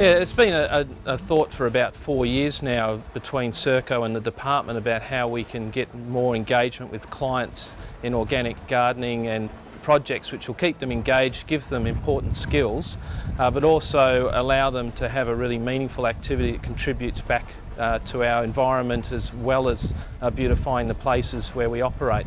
Yeah, it's been a, a, a, thought for about four years now between Serco and the department about how we can get more engagement with clients in organic gardening and projects which will keep them engaged, give them important skills, uh, but also allow them to have a really meaningful activity that contributes back uh, to our environment as well as uh, beautifying the places where we operate.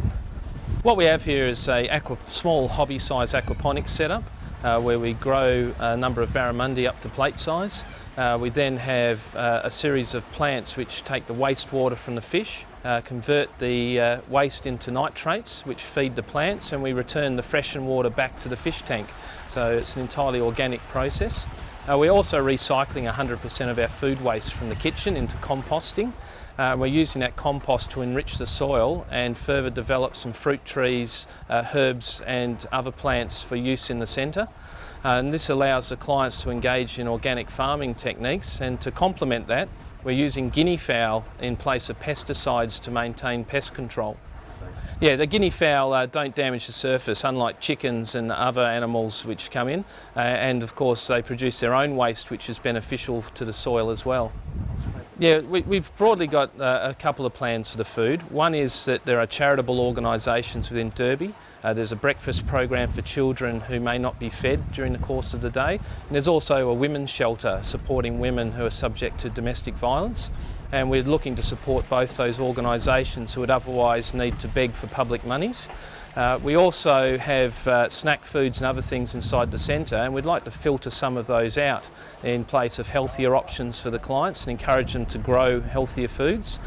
What we have here is a aqua, small hobby-size aquaponics setup uh, where we grow a number of barramundi up to plate size. Uh, we then have uh, a series of plants which take the wastewater from the fish, uh, convert the uh, waste into nitrates which feed the plants and we return the freshened water back to the fish tank. So it's an entirely organic process. Uh, we're also recycling 100% of our food waste from the kitchen into composting. Uh, we're using that compost to enrich the soil and further develop some fruit trees, uh, herbs and other plants for use in the centre. Uh, and this allows the clients to engage in organic farming techniques and to complement that we're using guinea fowl in place of pesticides to maintain pest control. Yeah, the guinea fowl uh, don't damage the surface, unlike chickens and other animals which come in. Uh, and of course, they produce their own waste, which is beneficial to the soil as well. Yeah, we, have broadly got uh, a couple of plans for the food. One is that there are charitable organisations within Derby. Uh, there's a breakfast program for children who may not be fed during the course of the day. And there's also a women's shelter supporting women who are subject to domestic violence. And we're looking to support both those organisations who would otherwise need to beg for public monies. Uh, we also have uh, snack foods and other things inside the centre and we'd like to filter some of those out in place of healthier options for the clients and encourage them to grow healthier foods.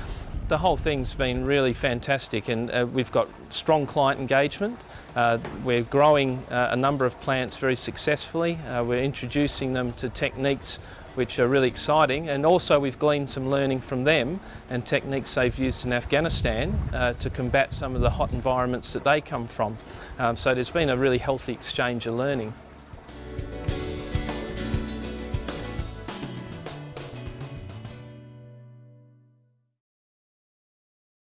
The whole thing's been really fantastic and uh, we've got strong client engagement. Uh, we're growing uh, a number of plants very successfully. Uh, we're introducing them to techniques which are really exciting and also we've gleaned some learning from them and techniques they've used in Afghanistan uh, to combat some of the hot environments that they come from. Um, so there's been a really healthy exchange of learning.